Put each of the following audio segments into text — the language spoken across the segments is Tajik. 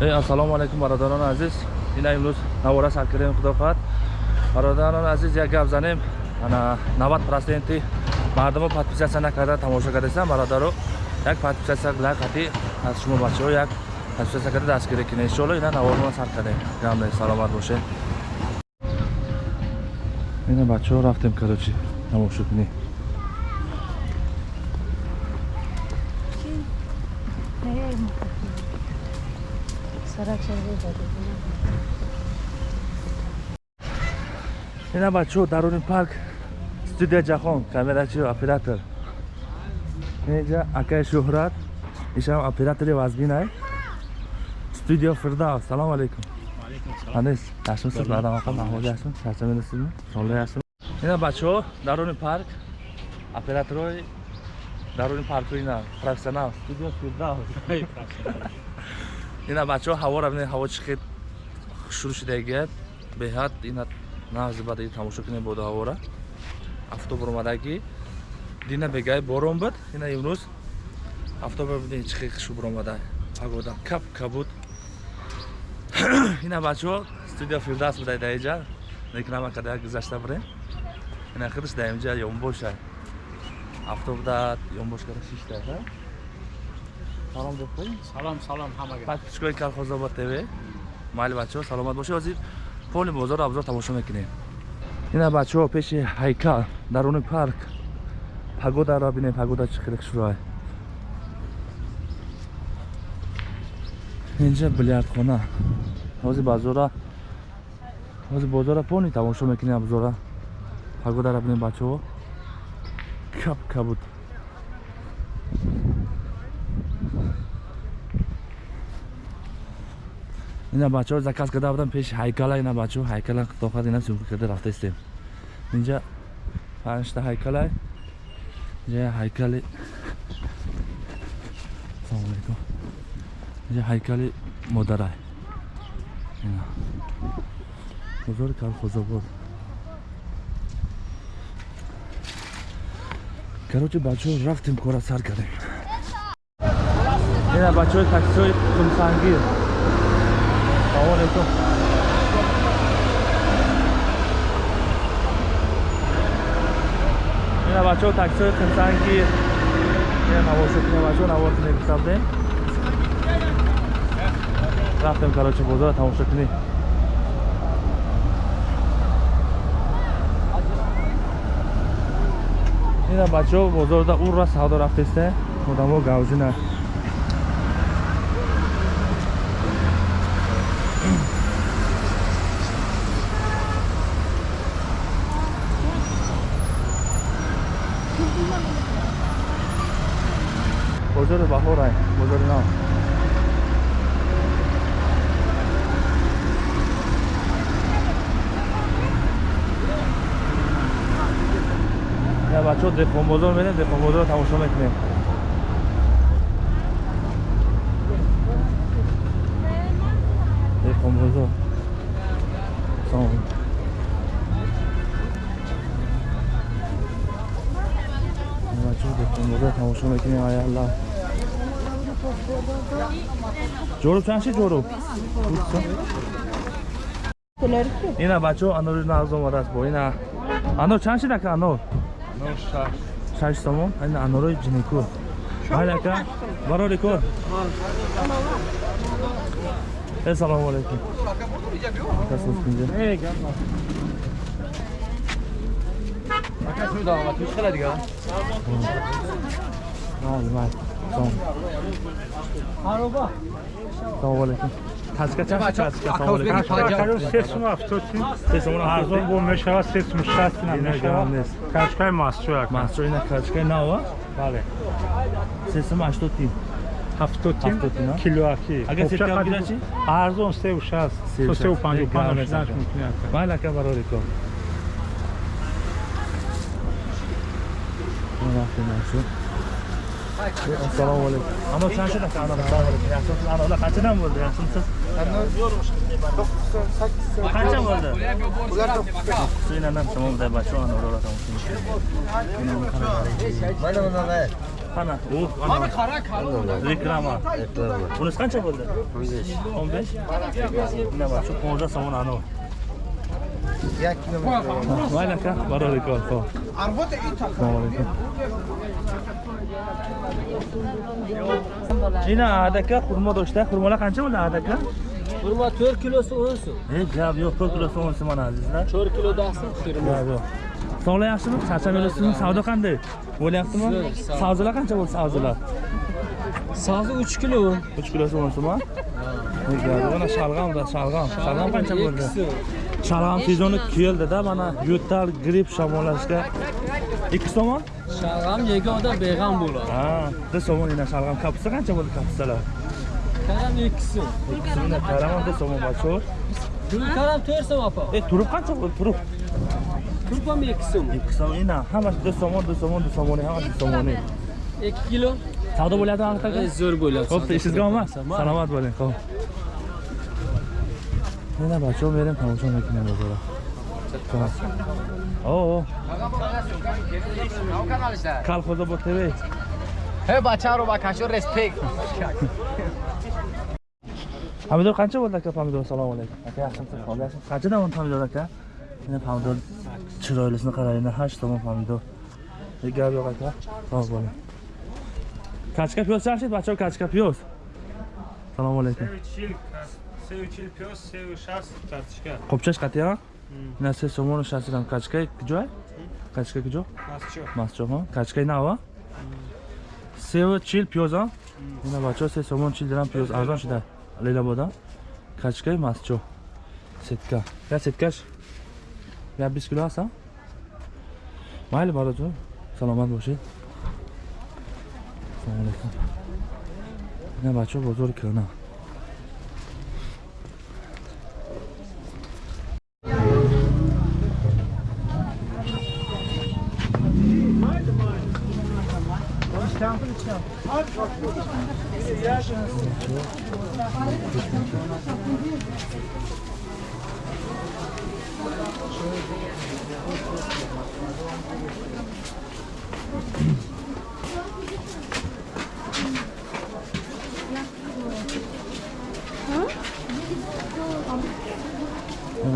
ассалому алайкум бародарони азиз. Ина имрӯз навора сар кардем худо хоҳад бародарони азиз як гап занем. 90 проценти мардумо подписатсия накарда тамошо кардастан бародаро. Як подписатсия лайк хати аз шумо бачаҳо як подписатсия карда дастгирӣ кине. Иншоалло ина наворона сар кардем. Гамне саломат бошед. Ина бачаҳо рафтем короче тамошо кунем ина бачаҳо даруни парк студия ҷаҳон камерачи оператор. Инҷа акаи шӯҳрат ишам оператори вазбинай. Студио фирдавс салому алайкум анес яшмисиз баъдамақа маҳмуди ҳастм чарчамедасизми соле ҳастм ина бачаҳо даруни парк операторои даруни парку ина профессионал. Студио фирдавс ина бачаҳо ҳаворо бинед ҳаво чӣ хел шурӯъ шудагият беҳад ина нағзи бадаи тамошо кунем боду ҳавора афтоб омадаги дина бегаи борон буд ина имрӯз афтобро бидем чӣ хел хуш буромада пагода кап кабуд. Ина бачаҳо студия фирдас буда даиҷа реклама када гузашта бурем. Ина худаш даимҷа ёнбоша афтоб да ёнбош кара шишта салом духтаи салом салом ҳамага подписчикои калхозобод тв. Майли бачаҳо саломат бошед ҳозир поли бозору абзор тамошо мекунем. Ина бачаҳо пеши ҳайкал даруни парк. Пагодаро бинем пагода чӣ хеле хушрӯй инҷа билярдхона ҳозир базора ҳозир бозора пони тамошо мекунем абзора. Пагодаро бинем бачаҳо. Кап кабуд ина бачаҳо заказ карда будам пеши ҳайкала ина бачаҳо ҳайкала тоқат ина сумка карда рафта истем инҷа панҷта ҳайкалай инҷа ҳайкали салому алайкум инҷа ҳайкали модарай ина бозори калхозобод короче бачаҳо рафтем кора сар кардем ина бачаҳои таксиҳои хунсангир салому алейкум ина бачаҳо таксиҳои хунсанги навошокина бачаҳо навоси мебисабдем рафтем короче бозор тамошо кунӣ ина бачаҳо бозорда урра савдо рафтестем одамо гавжина бозори баҳорай бозори нав. Я бачаҳо деҳқонбозор менем деҳқонбозорро тамошо мекунем. Деҳқонбозор бачаҳо деҳқонбозор тамошо мекунем ай аллаҳ ҷоруб чанд шид ҷоруб ина бачаҳо анори нағз омадааст бо ина. Анор чанд шид ака анор? Шаш. Сомон? Ина анорои ҷиникур майли ака барори кор салому алайкум. Салому алайкум качка чанд качка салому алайкум сесум ҳафтотин сесум арзон бо мешавад сесум шастина мешавад качкаи масчо як масчо ина качкаи нава бале сесум ҳаштотин ҳафтотин ҳафтотин, а? килоаки Агар сетка гира чи? арзон севу шаст Севу то севу шаст. панҷу Ек панҷ грамм шиданаш мешавад. мумкин аст майли ака барори кор рафтем масчо ассалому алайкум анор чанд шуд ака анор ассалому алайкум яхшимсиз анорlar qanchadan bo'ldi yaxshimisiz qancha bo'ldi suinanam шумо буда бачаҳо анорро тамошо мекунед qani u reklama bunisi qancha bo'ldi o'n besh nima bor shu qo'lda somon anavi mayli aka barobar kor ho'p assalomu alaykum ina adaka xurmo do'stlar xurmolar qancha bo'ldi adaka Xurmo 4 kilosi 10 so'm. e gap yo'q to'rt kilosi o'n so'm mana azizlar 4 kilo. Dahsin xurmo. gap yo'q sog'lar yaxshimi charchab yuribsizmi savdo qanday bo'lyaptimi Zo'r, savdolar qancha bo'ldi savdolar Sozi 3 kilo. 3 kilosi o'n so'm mana shalg'am da shalg'am shalg'am qancha bo'ldi shalg'am sezoni keldida mana yo'tal gripp shamollashga ikki somon Shalg'am yegan odam beg'am bo'ladi. ha bir somon yana shalg'am kapusta qancha bo'ldi kapustalar Karam 2 so'm. ikki so'mdan karamon bir somon bachor Pul karam 4 so'm apa. e turib qancha bo'ldi turib Pul ham 2 so'm. ikki somon ina hammasi bir somon bir somon bir somoni hammasi bir somoni 2 kilo. savdo bo'lyaptimi aka Ey, Zo'r bo'ladi. Xo'p, ishingizga omad. Salomat bo'ling. Xo'p. Yana bachon bering, او کل خدا با تبه هی بچه رو با کشو رسپیک پامیدور کنچه بود که پامیدور سلام علیکم قنچه دمون پامیدور که این پامیدور چرایلسنی قرارینه هشت دمون پامیدور یک گرد یا قطعه باز بالا کچکه پیوز چند شید بچه ها کچکه پیوز سلام علیکم 345 36 копчаш қатиа На се сомон шасирам качкай киҷой? Качкай киҷо? Mascho. Масчо ҳо? Качкай нава? Сева чил пиёз ҳо? Ина бачо се сомон чил дирам пиёз арзон шуда. Лелабода. Качкай масчо. Сетка. Я сеткаш? Я 20 кило ҳаст? Майли бароҷо. Саломат бошед. Ассалому алайкум. Ина бачо бозори кӯна.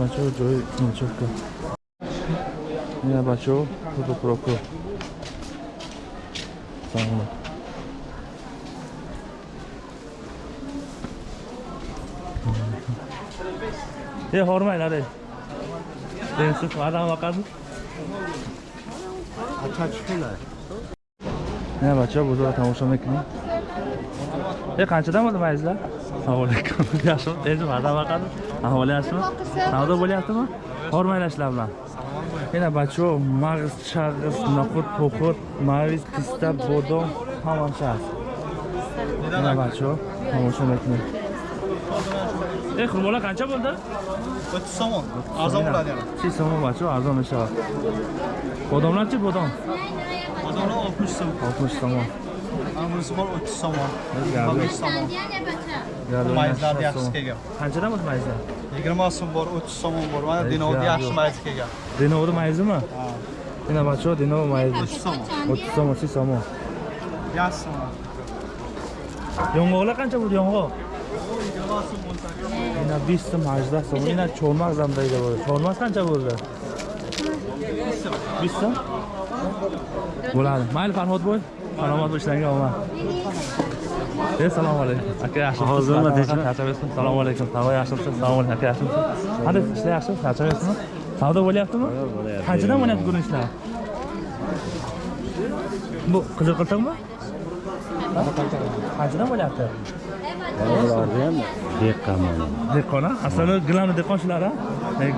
맞죠 저희 맞췄고 네 맞죠 그것도 그렇고. 장난 худо проко. Салом. Е ҳормайлар е. Денсиз адам вақаду. Ина бачо бузург тамошо мекунем. Е қанчадан bo'ldi mayizlar? Assalomu alaykum. Yaxshimi? Endi adam vaqadi. Ahvoli yaxshimi? Savdo bo'lyaptimi? Hormaylashlar bilan. Yana bacho, mag'iz, chag'iz, noqut, po'qut, maviz, pista, bodom, hammasi hast. Yana bacho, tomosha mekuni. E, xurmolar qancha bo'ldi? 30 somon. Arzon bo'ladi yana. 6 so'm bacho, arzon ishlar. Bodomlarchi bodom? Odamlar 60 so'm. 60 so'm. Amrisi bor 30 somon. Gap 15 somon. Mayizlar yaxshi kelgan. Qanchadan bo'ldi mayizlar? 20 so'm bor, 30 somon bor. Mana Ey, dinovda gap yaxshi yo'q. mayiz kelgan. Dinovda mayizmi? Yana bacho, dinov mayiz. 30 somon. 30 so'm, 30 so'm. Yaxshi somon. Yong'oqlar qancha bo'ldi yong'oq? 20 so'm bo'lsa. Yana 20 so'm, 80 so'm. Yana cho'lmaq zamdayda bo'ldi. Cho'lmaq qancha bo'ldi? 20 so'm. Bo'ladi. Mayli Farhod bo'y. Salomat ishlariga omad. Assalomu alaykum. Aka yaxshimisiz? Hozirmi, tinchmi? Charchamayapsizmi? Assalomu alaykum. Havo yaxshimisiz? Assalomu alaykum. Aka yaxshimisiz? Qanday ishlar yaxshimi? Charchamayapsizmi? Savdo bo'lyaptimi? bo'lyapti. Qanchadan bo'lyapti bugun ishlar? Bu qizil qiltiqmi? Qanchadan bo'lyapti? dehqon dehqon a aslini gilamni dehqonchilar a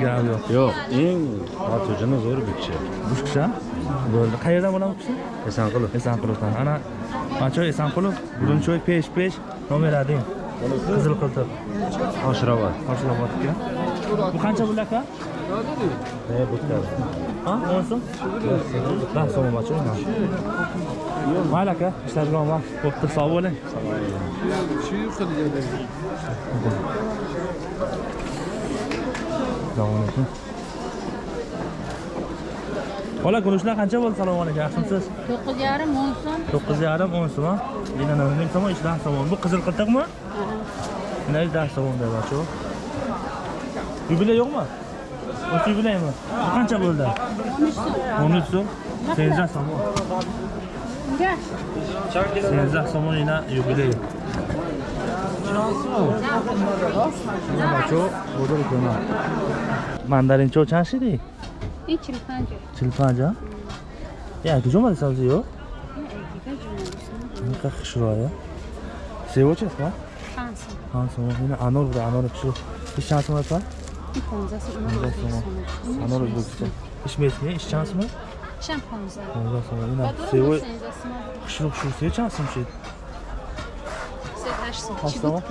gilam yo'q yo'q eng xotirjam zo'r bukchi bukchi bo'ldi qayerdan bo'ladi bukchi esanqulov esanqulovdan ana manchoy esanqulov burunchoy pesh pesh nomer один qizil qiltiq oshirobod oshirobodga bu qancha pul aka bu o'n so'm o'n so'm ما عليك ها مش تاجرون ما وقت الصابونه شو يخرج assalomu alaykum bola guruchlar qancha bo'ldi assalomu alaykum yaxshimisiz to'qqiz yarim o'n so'm to'qqiz yarim o'n so'm ming so'm ish dah so'm bu qizil qirtiqmi mana dah so'm deyapti yubiley yo'qmi o'sha yubileymi bu qancha bo'ldi o'n uch so'm o'n uch so'm Senza somonina jubilei. Ma ciò odore che no. Ma andare in ciò chansi di? E cilpanja. Cilpanja? Ya iki cuma sabzi yok. Ne kadar kışır ya. Sevo çiz mi? Hansı. Hansı. Yine anor burada anor kışır. İş şansı mı var? İponzası anor Özbekistan. Anor Özbekistan. İş mesleği iş şansı mı? Чем 15? 15 сом. Ина сево. Хушро хушро чанд сом шид? 38 сом.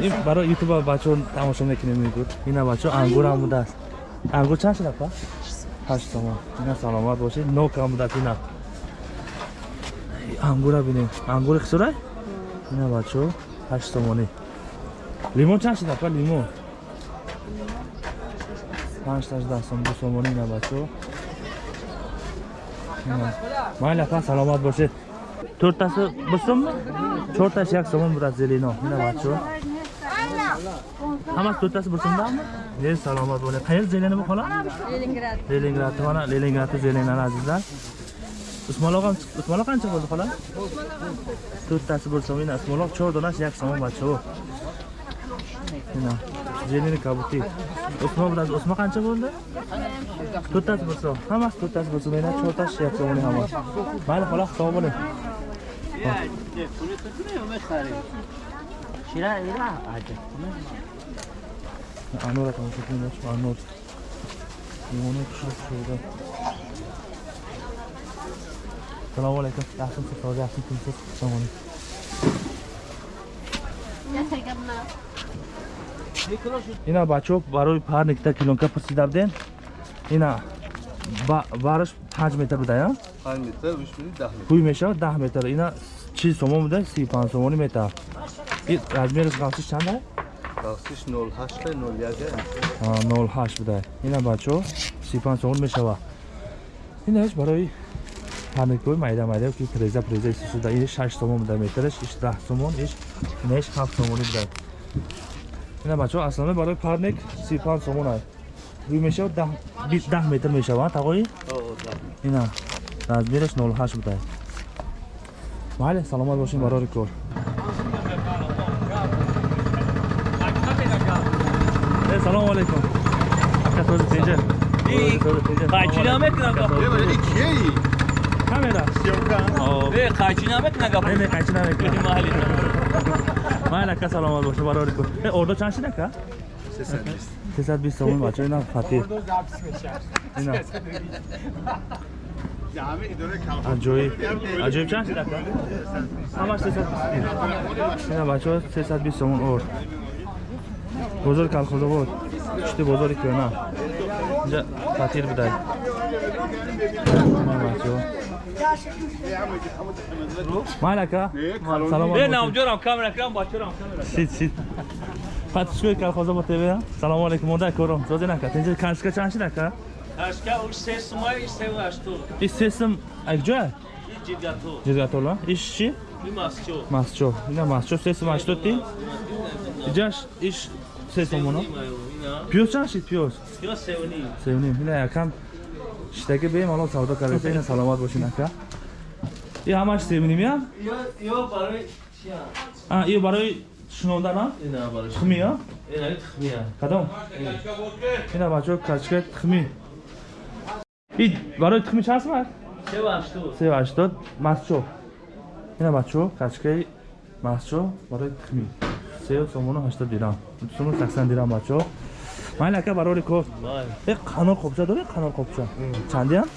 Ин барои YouTube бачо тамошо мекунем мегӯд. Ина бачо ангур ҳам буда аст. Ангур чанд шид апа? 8 сом. Ина саломат бошед. Нок ҳам буда ина. Ангура бинем. Ангури хусро? Ина бачо 8 сомонӣ. Лимон чанд шид апа лимон? 5 та 10 сом 2 сомонӣ ина бачо mayli apa salomat bo'lsin to'rttasi bir so'mmi to'rttasi yak so'mon bo'ladi zeleno mana bachu hammasi to'rttasi bir so'mdanmi ey salomat bo'ling qayer zelena bu xola leningrad leningrad mana leningradni zelenani azizlar usmonloq ham usmonloq qancha bo'ldi xola to'rttasi bir so'm mana usmonloq cho'r donasi yak so'mon bachu Mana zeleni kabuti. Usmon bilan Usmon qancha bo'ldi? To'rttasi bir so'm. Hammasi to'rttasi bir so'm, mana 4 tash yak so'm hammasi. Mayli xola hisob bo'ling. Anor akam shukringiz, Anor. Limoni pishirib pishirdi. Assalomu alaykum. Yaxshimisiz? Hozir yaxshimisiz? Assalomu alaykum. Ина бачо барои парникта килонка пурсидабден. Ина ба бараш 5 метр буда, я? 5 метр, 3 метр, 10 метр. Пуй меша 10 метр. Ина 40 сомон буда, 35 сомони метр. И размериш гавсиш чанд ай? Бахшиш 08 01. А, 08 буда. Ина бачо 35 сомон мешава. Ина еш барои парникои майда майда ки преза преза исусуда ин 6 сомон буда метраш, иш 10 сомон, иш неш 7 сомони буда ина бачаҳо аслана барои парник 35 сомон аст ӯ мешава 10 метр мешава тағои? Ина размераш 08 буда вале саломат бошем барори кор. Э, салому алайкум акатози тенҷа қайчи намекунам кии камера. Съёмкаи қайчи намекунагап қайчи намекунам Майли, ака саломат боши барори. Э, ордо чанд шид ака? 320. 320 сомон бачо, ина фатир. Аҷоиб аҷоиб чанд шид ака ҳамаш 320 ина бачаҳо 320 сомон ор бозори калхозобод пушти бозори кӯна инҷа фатир будай бачаҳо. Майнака? Салам. Бе намҷорам камера крам бачорам камера. Сид сид. Патишкӯй калхоза ба тебе. Салам алейкум мурда кором. Зоди нака. Тинҷи кашка чанши нака? Кашка уш сесум ай сеу ашту. И сесум акҷоя? И ҷидгату. Ҷидгатула? Иш чи? И масчо. Масчо. Ина масчо сесум ашту ти? Иҷаш иш сесум оно. Пиёз чанши пиёз? Пиёз сеуним. Сеуним. Ина якам штаки бемалол савдо кардаита ина саломат бошин ака и ҳамаш семнимиа ё? Барои шинонданам тхмия кадом? Ина. Бачаҳо качкаи тхми. И барои тхми чанд сомат сеу ҳаштод масчо ина бачаҳо качкаи масчо барои тхми. Сеу сомону ҳаштод дирам. Сомону саксан дирам бачаҳо ман ака барори кофт э қанор қопча доред қанор қопча чандиам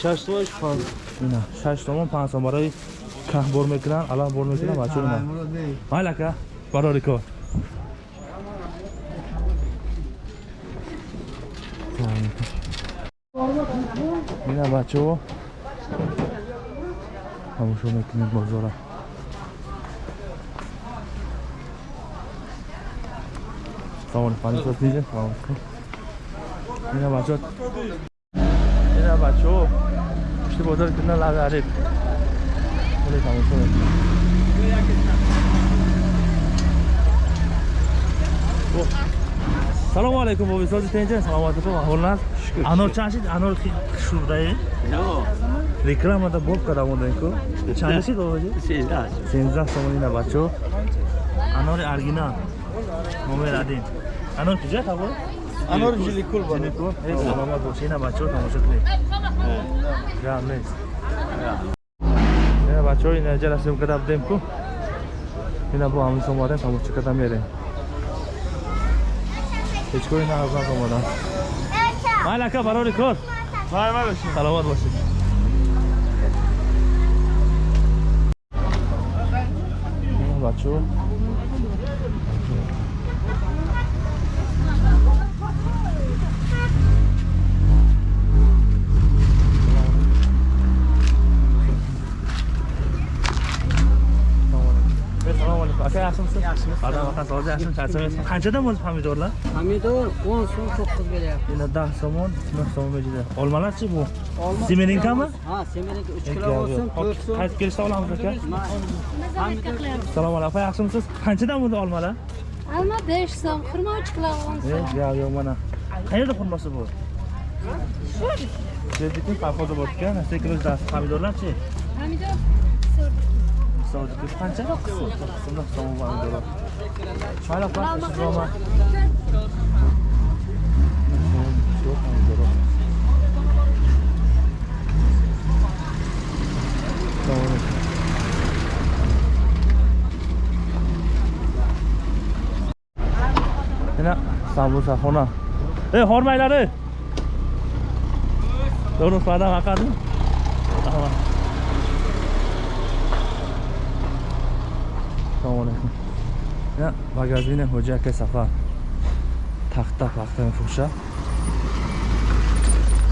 шаш сомаш панҷ. Ина шаш сомон панҷ сом барои каҳ бор мекунан алаҳ бор мекунан бачаи ман мал ака барори кофт ина бачаҳо тамошо мекунед бозора. Алейкум панисот ниже ина бачо. Ина ина бачаҳо пушти бозори кундан лави ариб хеле тамошо мекунанд О, салому алайкум бобисози тенҷа. Саломатикум аҳволназ анор чанд шид? Анор шурдаи рекламада боб кардам оданику чанд шид бобоҷи сенздаҳ сомон ина бачаҳо анори аргинал номер один анор куҷа табо Анор жиликул. Бар. Жиликул? Эй, саломат боши ина бачаҳо тамошо кунед. Гам нест ина бачаҳо ина ҷа расим када будем ку. Ина бо ҳамис омадем тамошо када мерем. Ҳечко ина азнак омадам майли ака барори кор. Саломат бошед. Бачаҳо yaxshimisiz yaxshimiz xudo xohlasa yaxshimisiz charchamaysizmi qanchadan bo'ldi pomidorlar pomidor o'n so'm to'qqiz beryapti yana dah somon o'n so'm berdi olmalarchi bu. Olma semerinkami ha semerinka uch kilo bo'lsin to'rt so'm qaytib kelishda olamiz aka assalomu alaykum opa yaxshimisiz qanchadan bo'ldi olmalar olma besh so'm xurmo uch kilo o'n so'm yo'q yo'q mana. Qayerda xurmosi bu? Shu shu yerda poходу bordiku pomidorlarchi pomidor სავაჭრო ხანჯარო ხსოვდა ხსოვდა სამოვანდო ჩალა პარტის რომა ენა სამოსა ხონა ე ჰორმაილარი დონოს ვადა ვაკადი აჰა Yana sambusa xona. Ey, hormaylari. Doğru fadan haqadi.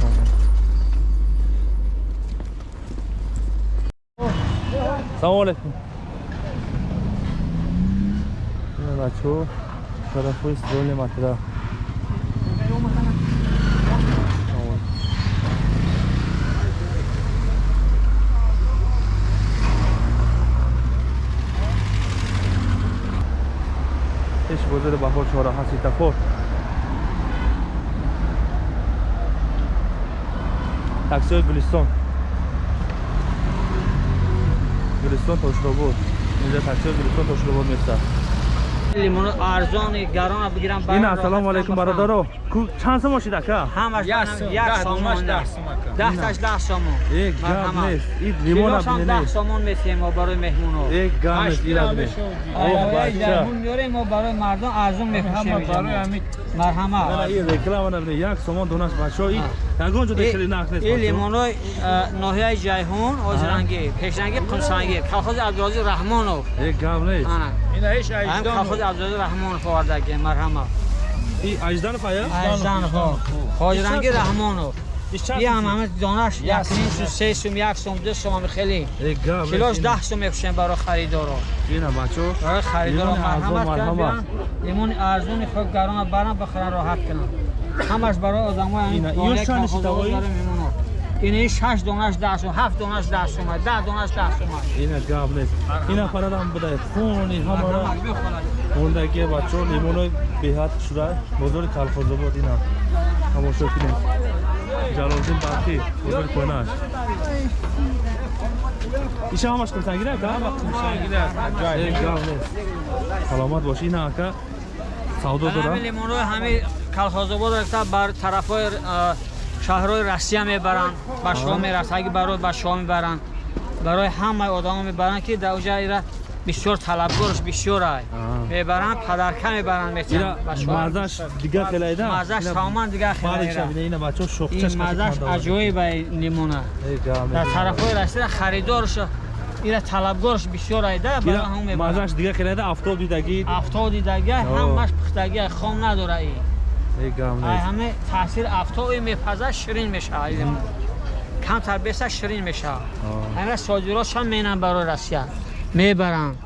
Tamam. Assalomu alaykum. Ya, magazini Xo'ja aka safar. Taxta paxta mifro'sha. Assalomu alaykum. Mana bacho, tarafı istiroli material. Eş bozori лимону арзони гарона бигирам ин ассалому алайкум бародаро. Чанд сома шид ака ҳамаш як сомон даҳташ даҳ сомон ек гап нест ин лимон абнене даҳ сомон месием мо барои меҳмоно ек гап нест ирад нест ох бача. меорем мо барои мардум арзон мефурӯшем барои ҳамин марҳама реклама набине як сомон донаш бачо ин ягон ҷо дешили нарх нест ин лимонои ноҳияи ҷайҳон озранги пешранги қунсанги колхози абдулозӣ раҳмонов. Ек гап нест ҳам хахуд абдулла раҳмонов овардаги марҳамат ажданов ая ажданов хоҷранги раҳмонов. Биам ҳама донаш якним сум се сум як сум ду сум хеле. Килош даҳ сум мекушем барои харидоро. Барои харидоро марҳамат кардам имони арзуни хоб гарона барам бахарам роҳат кунам. Ҳамаш барои одамои نیم سو سه سوم یک سوم دو سوم خیلی یک گام نیست. کیلوش ده سوم میفروشیم برای خریدارا این هم بچه ها. برای خریدارا لیمون ارزان مرحمت کردن مرحمت. لیمون ارزون خود گران برن بخرن راحت کنن همش برای آدمای اینا- این اینا خانه چند کلخوزا شتابایی؟ داره میمونه این شش دونش ده سوم هفت دونش ده سوم ده دونش ده سوم این هم گام نیست. این هم پرادم بده. خونی همه را. اوندگی بچه ها لیمون های بیهات شده. بزرگ کلخوزه بود این هم. تماشا کنیم. جلالدین برقی. بزرگ کنش. ایش همش قمسنگیره که؟ یک گام نیست. سلامت باشی این اکا سودا همه دارم шаҳрҳои россия мебаранд ба шо мерафт ҳаги барои ба шо мебаранд. Барои ҳамаи одама мебаранд ки дар уҷа ира бисёр талабгорш бисёр ай. Мебаранд падарка мебаранд мезаш дигар хелайда? Мазаш тамоман дигар хелайрамазаш аҷоибай нимона. Дар тарафҳои россия харидорш ира талабгорш бисёр айда барои ҳамун мебаранд. мазаш дигар хелайда афтодидагӣ афтодидагӣ ҳамаш пухтагӣ хом надора и ҳама таъсири афтоби мепаза ширин мешавад камтар беса ширин мешавад ҳамра содиротшам менам барои россия. Мебаранд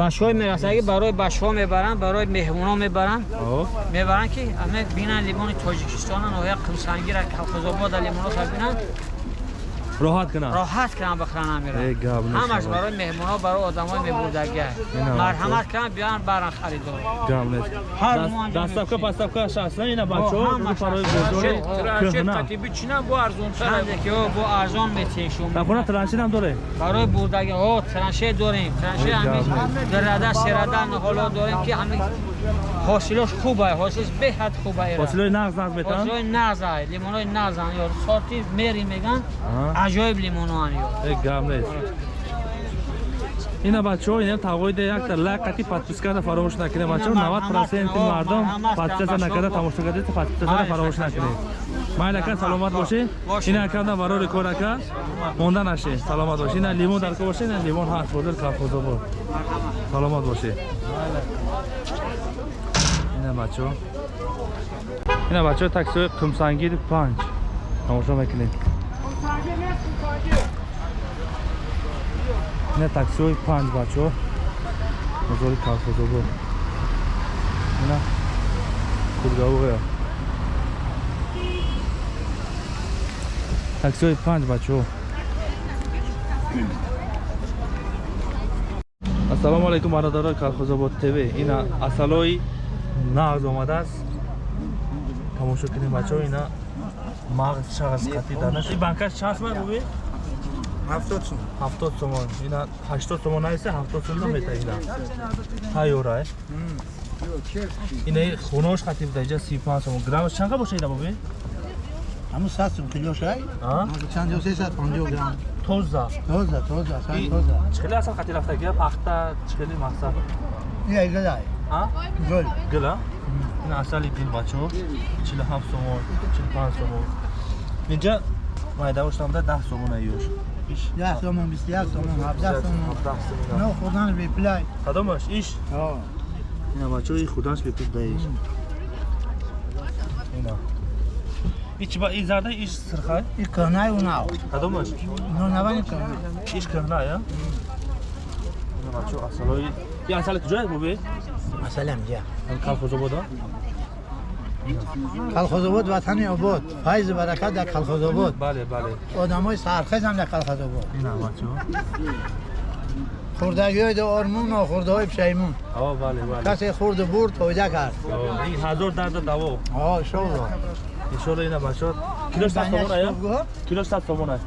башҳои мерасаги барои башҳо мебаранд барои меҳмонҳо мебаранд мебаранд ки ҳаме бинанд лимони тоҷикистона ноҳияи қымсангира калхозобода лимонотабинанд роҳат кунам. роҳат кунанд бихӯранд амира Э, гап нест, ҳамаш бабай. барои меҳмонҳо барои одамои мебурдагӣ Ина, марҳамат кунанд биёянд баранд харидор Гам нест. Ҳар Даст- муанҷам Дастафка, мешавад. пастафка шахсна ина бачаҳо ҳама рӯ барои шахсна. бозори Траншет, кӯҳна. Ханде ки о бо арзон метиҳем шумо Дар хона траншин доре? барои бурдаги о траншет дорем траншет Ой, ҳамин гавне. дурада серада ниҳоло дорем ки ҳамин ҳосилош хуб ай ҳосилш беҳад хуб ай Фосилаи нағз нағз метан? ҳосилои нағз ай лимонои нағз ан ё сорти мери меган Аҳа. аҷоиб лимоно ан ё Э, гам нест. ина бачаҳо ина тавоида якта лайк қати подпискада фаромӯш накунед бачаҳо Ина 90 проценти марҳамат, мардум марҳамат, подпискада башо. накарда тамошо кардед подпискадара Ай, фаромӯш башо. накунед майли ака саломат бошед Бошед. ина акамда барори кор ака монда нашед саломат бошед ина лимон дар ко бошед ина лимон ҳаст бозор колхозобод саломат бошед ина бачаҳо ина бачаҳо таксиҳои қимсангири панҷ. Тамошо мекунед ина таксиҳои панҷ бачаҳо бозори колхозобод ина кургавоя. Таксиҳои панҷ бачаҳо ассалому алайкум бародарои колхозобод тв. Ина асалои нағз омадааст. Тамошо кунем бачаҳо ина мағз шағз қатӣ дарнаш и банкаш чанд ман бубӣ ҳафтод сум ҳафтод сомон. Ина ҳаштод сомон айса ҳафтод сомон мета ина. Тайёра ина хунош қатӣ буда иҷа си панҷ сомон граммаш чанқа боша ина бубӣ ҳамун сад сум килош ай А? чанд ё сесад панҷоҳ грамм. Тоза. Тоза тоза асан И- тоза. чихеле асал қатӣ рафтагия пахта чихеле мақсад? Ия гилай а гул гила ина асали гил бачаҳо чилу ҳафт сомон чилу панҷ сомон. Инҷа майдавоштамда даҳ сомон аёш иш. Як сомон бисту як сомон ҳабдаҳ сомон. ҳафтаҳ сомон. Но хурдан беплай кадомаш иш. Ина бачаҳои худанш бипид даиш ина. Ич ба и зарда иш сирхай? И кӯҳнай унав кадомаш нонавани кӯҳна иш кӯҳна я ина бачаҳо асалои и асали куҷояст бубе масалам ҷа колхозобода колхозобод ватани обод файзу баракат дар колхозобод бале бале одамои сархезам дар колхозобод ина бачаҳо хурдагиҳои до ормун нохурдаҳои пишаймун о бале бале касе хурду бурд фоида кард и ҳазор дарда даво о иншолло иншолло ина бачаҳо килош сад сомон ая килош сад сомон ай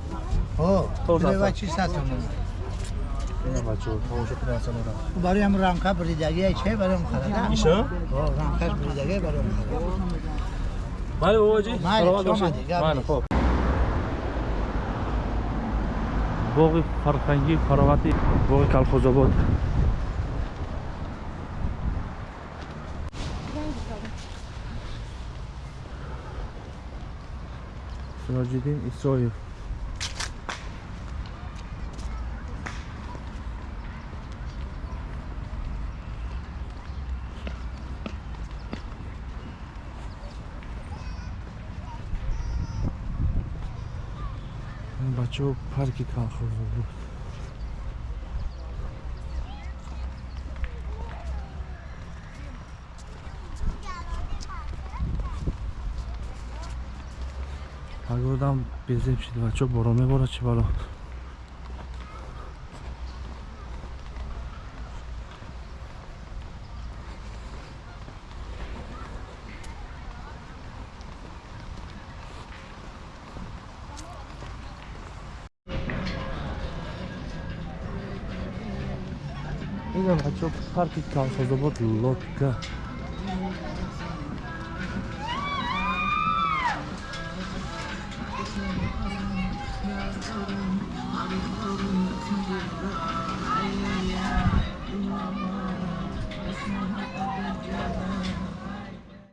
о Тоза, килои ва тоза. чи сад сомон ина бачаҳо тамошо кунед асалора барои ҳам рамка буридагие че бароим харада иша о рамкаш буридагие бароим харада бале бобоҷи Майли, хуб боғи фарҳангӣ фаровати боғи колхозобод. Сироҷиддин исроев ин бачаҳо парки колхозобод пагодам безеб шид бачаҳо борон меборад чӣ бало инам бачаҳо парки колхозобод лодка